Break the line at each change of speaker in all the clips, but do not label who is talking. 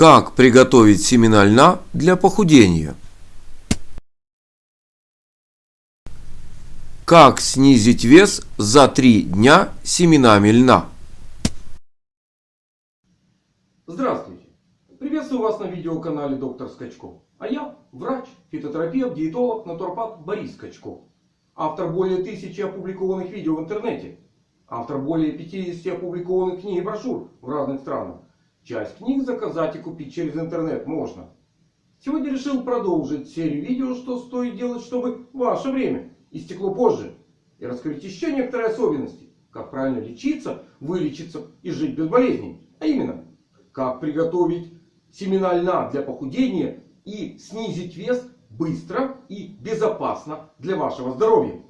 Как приготовить семена льна для похудения? Как снизить вес за 3 дня семенами льна?
Здравствуйте! Приветствую вас на видеоканале Доктор Скачков. А я врач, фитотерапевт, диетолог, натуропат Борис Скачков. Автор более тысячи опубликованных видео в интернете. Автор более 50 опубликованных книг и брошюр в разных странах. Часть книг заказать и купить через интернет можно. Сегодня решил продолжить серию видео, что стоит делать, чтобы ваше время истекло позже. И раскрыть еще некоторые особенности. Как правильно лечиться, вылечиться и жить без болезней. А именно, как приготовить семена льна для похудения и снизить вес быстро и безопасно для вашего здоровья.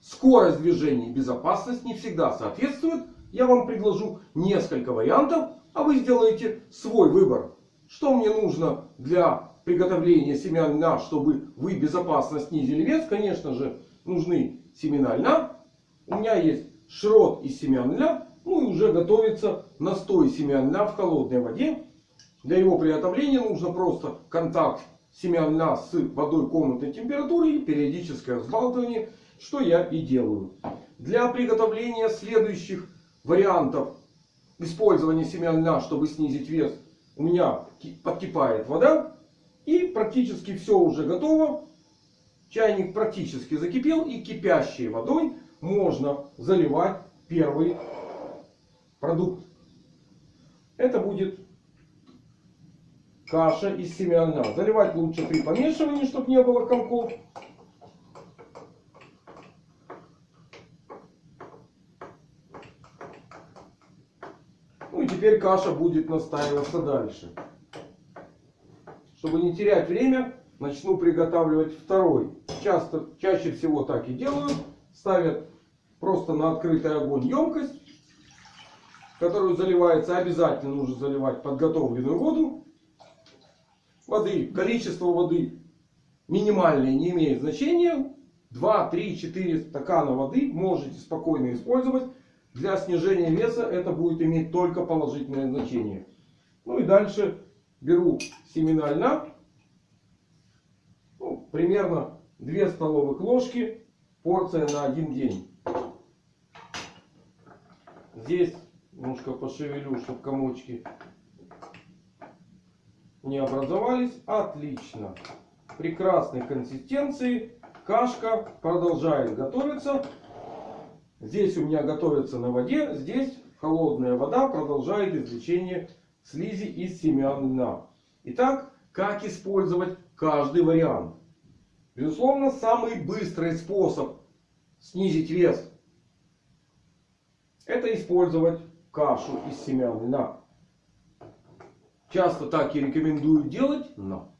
Скорость движения и безопасность не всегда соответствуют. Я вам предложу несколько вариантов, а вы сделаете свой выбор. Что мне нужно для приготовления семян льна, чтобы вы безопасно снизили вес? Конечно же, нужны семена льна. У меня есть шрот из семян льна. Ну и уже готовится настой семян льна в холодной воде. Для его приготовления нужно просто контакт семян льна с водой комнатной температуры и периодическое взбалтывание, что я и делаю. Для приготовления следующих вариантов использования семян льна, чтобы снизить вес, у меня подкипает вода. И практически все уже готово. Чайник практически закипел. И кипящей водой можно заливать первый продукт. Это будет каша из семян льна. Заливать лучше при помешивании, чтобы не было комков. Теперь каша будет настаиваться дальше. Чтобы не терять время, начну приготавливать второй. Часто, чаще всего так и делаю. Ставят просто на открытый огонь емкость, которую заливается. Обязательно нужно заливать подготовленную воду. Воды, количество воды минимальное не имеет значения. 2, 3, 4 стакана воды можете спокойно использовать. Для снижения веса это будет иметь только положительное значение. Ну и дальше беру семена льна. Ну, примерно 2 столовых ложки. Порция на один день. Здесь немножко пошевелю, чтобы комочки не образовались. Отлично. Прекрасной консистенции. Кашка продолжает готовиться. Здесь у меня готовится на воде. Здесь холодная вода продолжает извлечение слизи из семян льна. Итак, как использовать каждый вариант? Безусловно, самый быстрый способ снизить вес. Это использовать кашу из семян льна. Часто так и рекомендую делать, но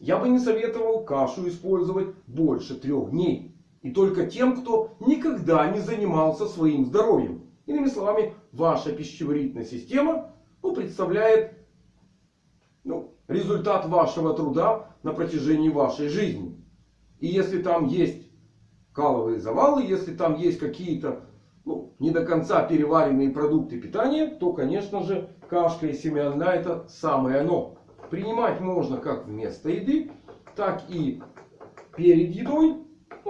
я бы не советовал кашу использовать больше трех дней. И только тем, кто никогда не занимался своим здоровьем. Иными словами, ваша пищеварительная система ну, представляет ну, результат вашего труда на протяжении вашей жизни. И если там есть каловые завалы, если там есть какие-то ну, не до конца переваренные продукты питания, то, конечно же, кашка и семян льна это самое оно. Принимать можно как вместо еды, так и перед едой.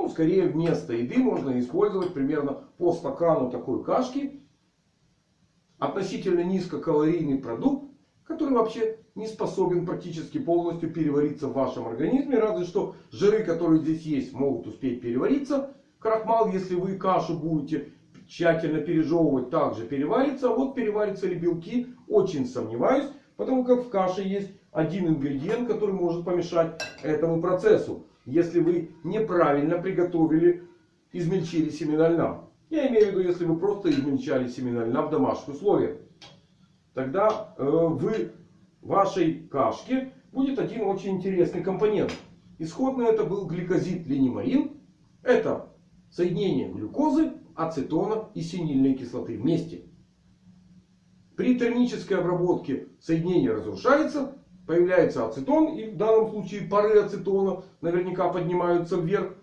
Ну, скорее вместо еды можно использовать примерно по стакану такой кашки. Относительно низкокалорийный продукт, который вообще не способен практически полностью перевариться в вашем организме. Разве что жиры, которые здесь есть, могут успеть перевариться. Крахмал, если вы кашу будете тщательно пережевывать, также переварится. А вот переварятся ли белки, очень сомневаюсь. Потому как в каше есть один ингредиент, который может помешать этому процессу если вы неправильно приготовили, измельчили семена льна. Я имею в виду, если вы просто измельчали семена льна в домашних условиях. Тогда э, в вашей кашке будет один очень интересный компонент. Исходно это был гликозид линемарин. Это соединение глюкозы, ацетона и синильной кислоты вместе. При термической обработке соединение разрушается появляется ацетон. И в данном случае пары ацетона наверняка поднимаются вверх.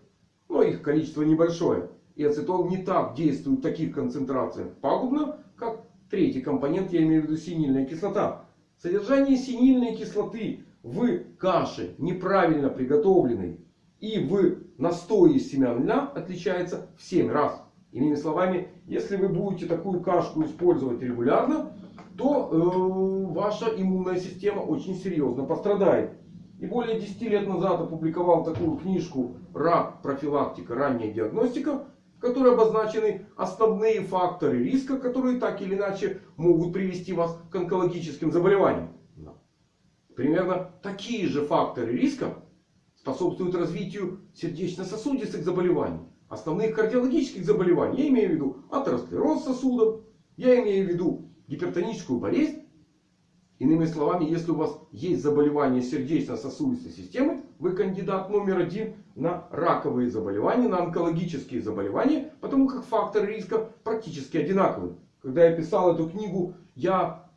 Но их количество небольшое. И ацетон не так действует в таких концентрациях пагубно, как третий компонент, я имею в виду синильная кислота. Содержание синильной кислоты в каше неправильно приготовленной и в настое из семян льна отличается в 7 раз. Иными словами, если вы будете такую кашку использовать регулярно, то э, ваша иммунная система очень серьезно пострадает. И более 10 лет назад опубликовал такую книжку «Рак. Профилактика. Ранняя диагностика», в которой обозначены основные факторы риска, которые так или иначе могут привести вас к онкологическим заболеваниям. Примерно такие же факторы риска способствуют развитию сердечно-сосудистых заболеваний, основных кардиологических заболеваний. Я имею в виду атеросклероз сосудов, я имею в виду гипертоническую болезнь. Иными словами, если у вас есть заболевание сердечно-сосудистой системы, вы кандидат номер один на раковые заболевания, на онкологические заболевания, потому как факторы риска практически одинаковые. Когда я писал эту книгу, я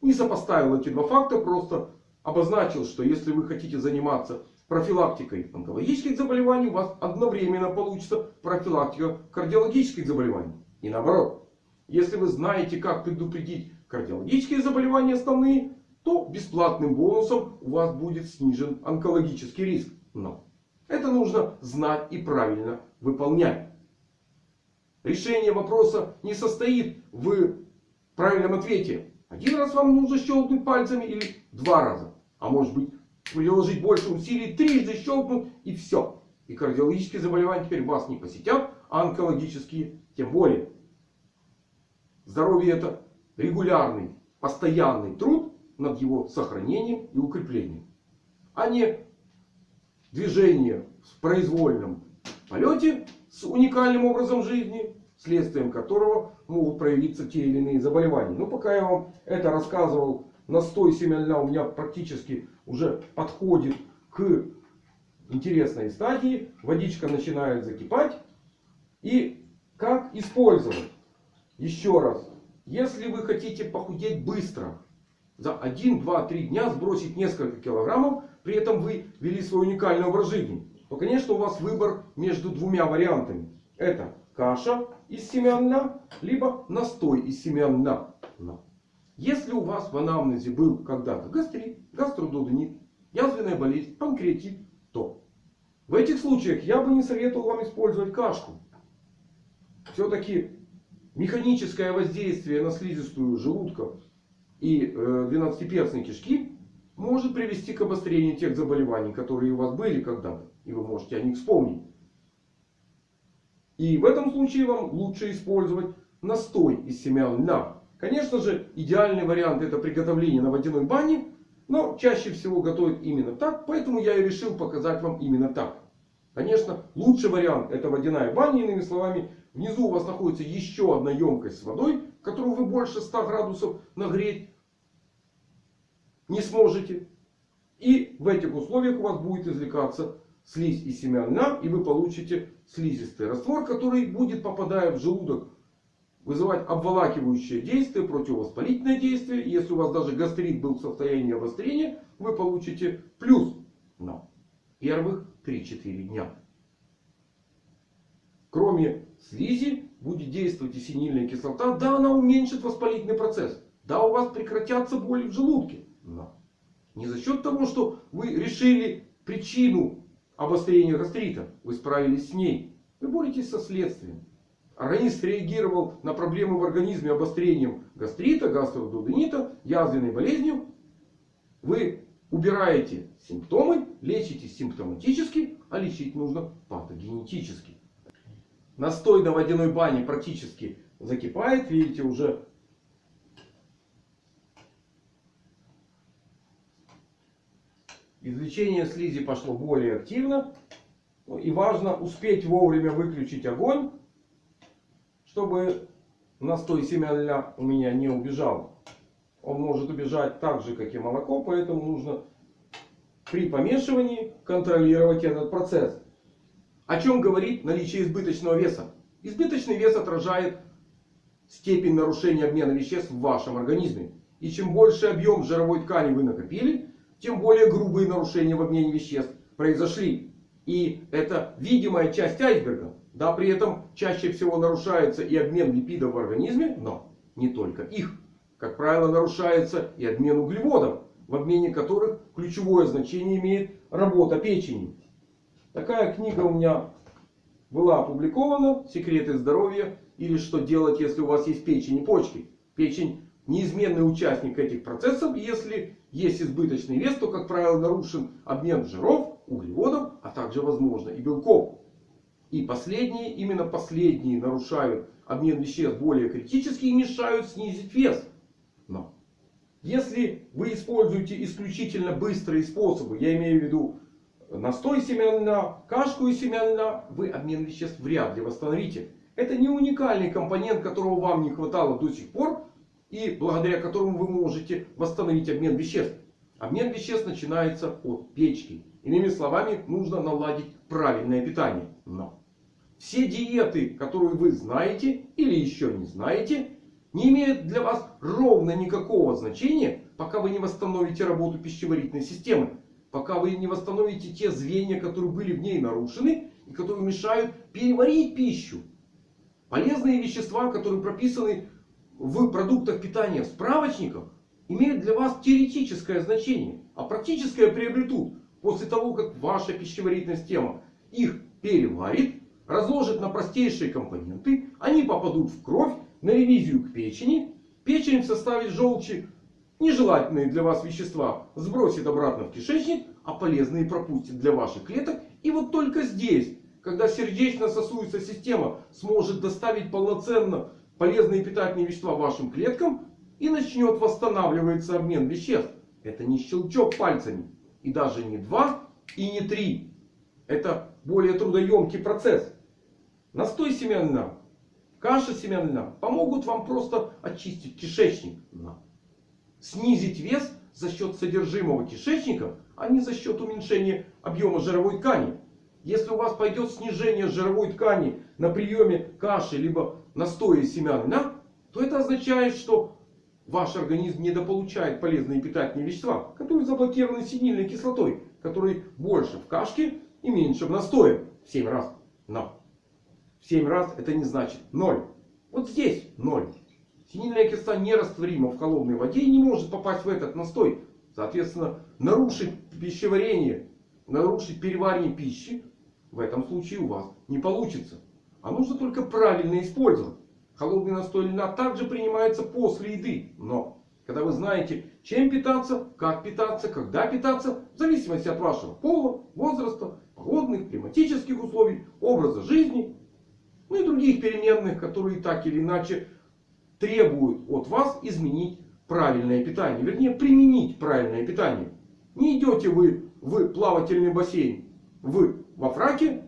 не сопоставил эти два факта, просто обозначил, что если вы хотите заниматься профилактикой онкологических заболеваний, у вас одновременно получится профилактика кардиологических заболеваний. И наоборот. Если вы знаете, как предупредить кардиологические заболевания основные, то бесплатным бонусом у вас будет снижен онкологический риск. Но это нужно знать и правильно выполнять. Решение вопроса не состоит в правильном ответе. Один раз вам нужно щелкнуть пальцами или два раза. А может быть приложить больше усилий, трижды щелкнуть и все. И кардиологические заболевания теперь вас не посетят, а онкологические тем более. Здоровье это регулярный, постоянный труд над его сохранением и укреплением. А не движение в произвольном полете с уникальным образом жизни, следствием которого могут проявиться те или иные заболевания. Но пока я вам это рассказывал, настой льна у меня практически уже подходит к интересной стадии. Водичка начинает закипать. И как использовать? Еще раз. Если вы хотите похудеть быстро, за 1, 2, 3 дня сбросить несколько килограммов, при этом вы вели свой уникальный образ жизни, то, конечно, у вас выбор между двумя вариантами. Это каша из семян льна, либо настой из семян льна. Если у вас в анамнезе был когда-то гастрит, гастродудонит, язвенная болезнь, панкреатит, то в этих случаях я бы не советовал вам использовать кашку. Все-таки механическое воздействие на слизистую желудка и э, двенадцатиперстной кишки может привести к обострению тех заболеваний, которые у вас были когда-то. И вы можете о них вспомнить. И в этом случае вам лучше использовать настой из семян льна. Конечно же, идеальный вариант это приготовление на водяной бане. Но чаще всего готовят именно так. Поэтому я и решил показать вам именно так. Конечно, лучший вариант это водяная баня. Иными словами, внизу у вас находится еще одна емкость с водой, которую вы больше 100 градусов нагреть не сможете. И в этих условиях у вас будет извлекаться слизь из семян льна. И вы получите слизистый раствор, который будет, попадая в желудок, вызывать обволакивающее действие, противовоспалительное действие. Если у вас даже гастрит был в состоянии обострения, вы получите плюс на первых 3-4 дня. Кроме слизи будет действовать и синильная кислота. Да, она уменьшит воспалительный процесс. Да, у вас прекратятся боли в желудке. Но не за счет того, что вы решили причину обострения гастрита. Вы справились с ней. Вы боретесь со следствием. Организм реагировал на проблемы в организме обострением гастрита, гастродуденита, язвенной болезнью. Вы убираете симптомы, лечите симптоматически, а лечить нужно патогенетически. Настой на водяной бане практически закипает. Видите, уже извлечение слизи пошло более активно. Ну и важно успеть вовремя выключить огонь чтобы настой семян у меня не убежал. Он может убежать так же, как и молоко. Поэтому нужно при помешивании контролировать этот процесс. О чем говорит наличие избыточного веса? Избыточный вес отражает степень нарушения обмена веществ в вашем организме. И чем больше объем жировой ткани вы накопили, тем более грубые нарушения в обмене веществ произошли. И это видимая часть айсберга. Да, при этом чаще всего нарушается и обмен липидов в организме, но не только их. Как правило, нарушается и обмен углеводов, в обмене которых ключевое значение имеет работа печени. Такая книга у меня была опубликована. Секреты здоровья или что делать, если у вас есть печень и почки. Печень неизменный участник этих процессов. Если есть избыточный вес, то, как правило, нарушен обмен жиров, углеводов, а также, возможно, и белков. И последние, именно последние нарушают обмен веществ более критически и мешают снизить вес. Но если вы используете исключительно быстрые способы, я имею в виду настой семян льна, кашку из семян льна, вы обмен веществ вряд ли восстановите. Это не уникальный компонент, которого вам не хватало до сих пор. И благодаря которому вы можете восстановить обмен веществ. Обмен веществ начинается от печки. Иными словами, нужно наладить правильное питание. Но все диеты, которые вы знаете или еще не знаете, не имеют для вас ровно никакого значения, пока вы не восстановите работу пищеварительной системы. Пока вы не восстановите те звенья, которые были в ней нарушены и которые мешают переварить пищу. Полезные вещества, которые прописаны в продуктах питания в справочниках, имеют для вас теоретическое значение. А практическое приобретут после того, как ваша пищеварительная система их переварит, разложит на простейшие компоненты. Они попадут в кровь на ревизию к печени. Печень в составе желчи нежелательные для вас вещества сбросит обратно в кишечник. А полезные пропустит для ваших клеток. И вот только здесь, когда сердечно-сосудистая система сможет доставить полноценно полезные питательные вещества вашим клеткам. И начнет восстанавливаться обмен веществ. Это не щелчок пальцами. И даже не два и не три. Это более трудоемкий процесс. Настой семян льна, каша семян льна помогут вам просто очистить кишечник. Снизить вес за счет содержимого кишечника, а не за счет уменьшения объема жировой ткани. Если у вас пойдет снижение жировой ткани на приеме каши либо настоя семян льна, то это означает, что ваш организм недополучает полезные питательные вещества, которые заблокированы синильной кислотой, которые больше в кашке и меньше в настое в 7 раз. Но в 7 раз это не значит 0. Вот здесь 0. Синильная кислота нерастворима в холодной воде и не может попасть в этот настой. Соответственно, нарушить пищеварение, нарушить переваривание пищи в этом случае у вас не получится. А нужно только правильно использовать. Холодный настой льна также принимается после еды. Но когда вы знаете, чем питаться, как питаться, когда питаться, в зависимости от вашего пола, возраста, погодных, климатических условий, образа жизни, ну и других переменных, которые так или иначе требуют от вас изменить правильное питание. Вернее, применить правильное питание. Не идете вы в плавательный бассейн вы во фраке,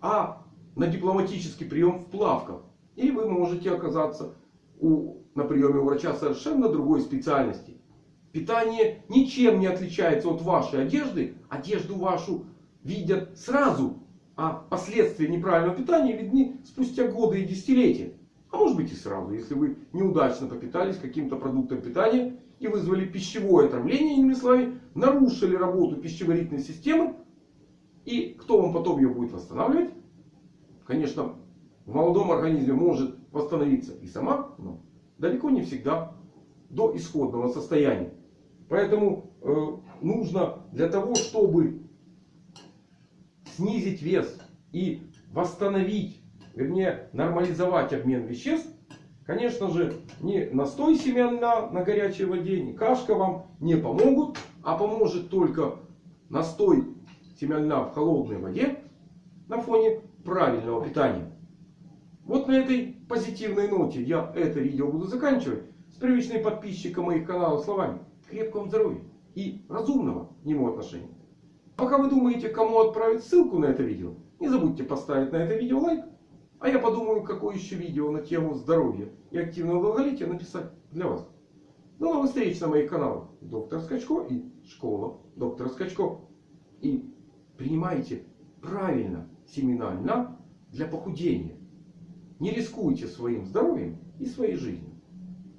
а на дипломатический прием в плавках. И вы можете оказаться у, на приеме у врача совершенно другой специальности. Питание ничем не отличается от вашей одежды. Одежду вашу видят сразу. А последствия неправильного питания видны спустя годы и десятилетия. А может быть и сразу, если вы неудачно попитались каким-то продуктом питания и вызвали пищевое отравление, иными словами, нарушили работу пищеварительной системы. И кто вам потом ее будет восстанавливать? Конечно, в молодом организме может восстановиться и сама, но далеко не всегда до исходного состояния. Поэтому э, нужно для того, чтобы снизить вес и восстановить, вернее нормализовать обмен веществ, конечно же не настой семян на, на горячей воде, не кашка вам не помогут, а поможет только настой семян льна в холодной воде на фоне правильного питания. Вот на этой позитивной ноте я это видео буду заканчивать. С привычной подписчиком моих каналов словами. Крепкого здоровья и разумного к нему отношения. Пока вы думаете, кому отправить ссылку на это видео, не забудьте поставить на это видео лайк. А я подумаю, какое еще видео на тему здоровья и активного долголетия написать для вас. До новых встреч на моих каналах. Доктор Скачко и Школа доктора Скачко. И принимайте правильно семена льна для похудения. Не рискуйте своим здоровьем и своей жизнью.